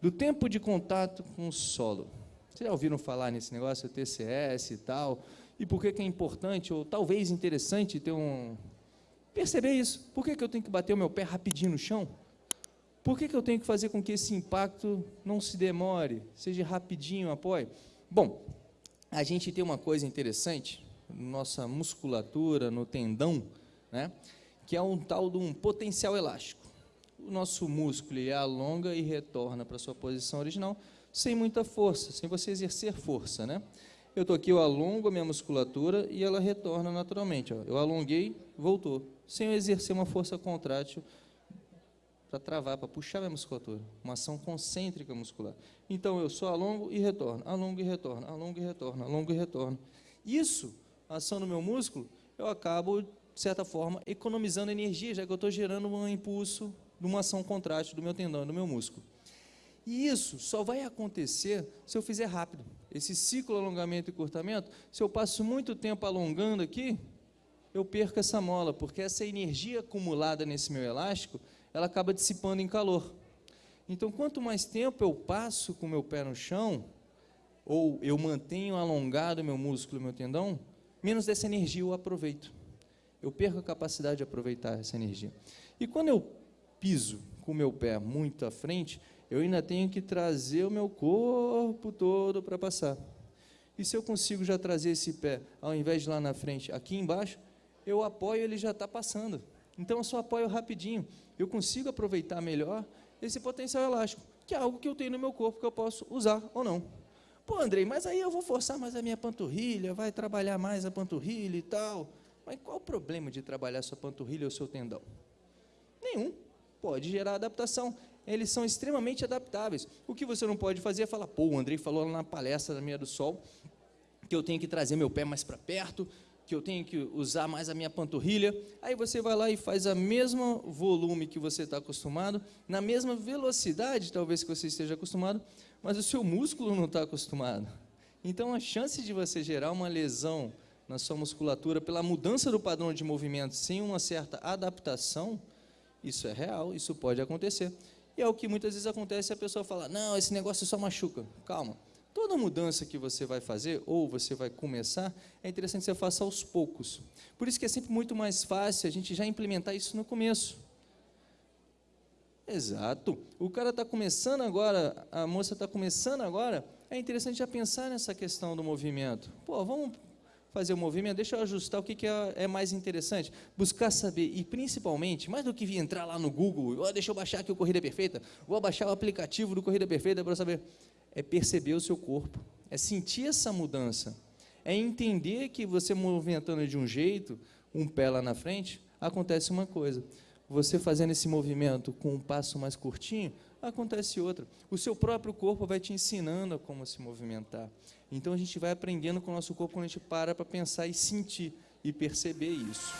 do tempo de contato com o solo. Vocês já ouviram falar nesse negócio, TCS e tal? E por que, que é importante, ou talvez interessante, ter um... Perceber isso. Por que, que eu tenho que bater o meu pé rapidinho no chão? Por que, que eu tenho que fazer com que esse impacto não se demore, seja rapidinho, apoie? Bom, a gente tem uma coisa interessante, nossa musculatura, no tendão, né, que é um tal de um potencial elástico. O nosso músculo ele alonga e retorna para sua posição original sem muita força, sem você exercer força. Né? Eu estou aqui, eu alongo a minha musculatura e ela retorna naturalmente. Ó. Eu alonguei, voltou, sem eu exercer uma força contrátil para travar, para puxar minha musculatura. Uma ação concêntrica muscular. Então, eu só alongo e retorno, alongo e retorno, alongo e retorno, alongo e retorno. Isso, a ação no meu músculo, eu acabo, de certa forma, economizando energia, já que eu estou gerando um impulso de uma ação contrátil do meu tendão, do meu músculo. E isso só vai acontecer se eu fizer rápido. Esse ciclo alongamento e curtamento, se eu passo muito tempo alongando aqui, eu perco essa mola, porque essa energia acumulada nesse meu elástico, ela acaba dissipando em calor. Então, quanto mais tempo eu passo com o meu pé no chão, ou eu mantenho alongado meu músculo, meu tendão, menos dessa energia eu aproveito. Eu perco a capacidade de aproveitar essa energia. E quando eu piso com o meu pé muito à frente, eu ainda tenho que trazer o meu corpo todo para passar. E se eu consigo já trazer esse pé, ao invés de lá na frente, aqui embaixo, eu apoio, ele já está passando. Então eu só apoio rapidinho. Eu consigo aproveitar melhor esse potencial elástico, que é algo que eu tenho no meu corpo que eu posso usar ou não. Pô, Andrei, mas aí eu vou forçar mais a minha panturrilha, vai trabalhar mais a panturrilha e tal. Mas qual o problema de trabalhar sua panturrilha ou seu tendão? Nenhum. Pode gerar adaptação. Eles são extremamente adaptáveis. O que você não pode fazer é falar, pô, o Andrei falou lá na palestra da Meia do Sol que eu tenho que trazer meu pé mais para perto, que eu tenho que usar mais a minha panturrilha. Aí você vai lá e faz a mesma volume que você está acostumado, na mesma velocidade, talvez que você esteja acostumado, mas o seu músculo não está acostumado. Então, a chance de você gerar uma lesão na sua musculatura pela mudança do padrão de movimento sem uma certa adaptação, isso é real, isso pode acontecer. E é o que muitas vezes acontece, a pessoa fala, não, esse negócio só machuca. Calma, Toda mudança que você vai fazer, ou você vai começar, é interessante que você faça aos poucos. Por isso que é sempre muito mais fácil a gente já implementar isso no começo. Exato. O cara está começando agora, a moça está começando agora, é interessante já pensar nessa questão do movimento. Pô, vamos fazer o movimento, deixa eu ajustar o que, que é, é, mais interessante. Buscar saber, e principalmente, mais do que entrar lá no Google, oh, deixa eu baixar aqui o Corrida Perfeita, vou baixar o aplicativo do Corrida Perfeita para saber é perceber o seu corpo, é sentir essa mudança, é entender que você movimentando de um jeito, um pé lá na frente, acontece uma coisa. Você fazendo esse movimento com um passo mais curtinho, acontece outra. O seu próprio corpo vai te ensinando a como se movimentar. Então a gente vai aprendendo com o nosso corpo quando a gente para para pensar e sentir e perceber isso.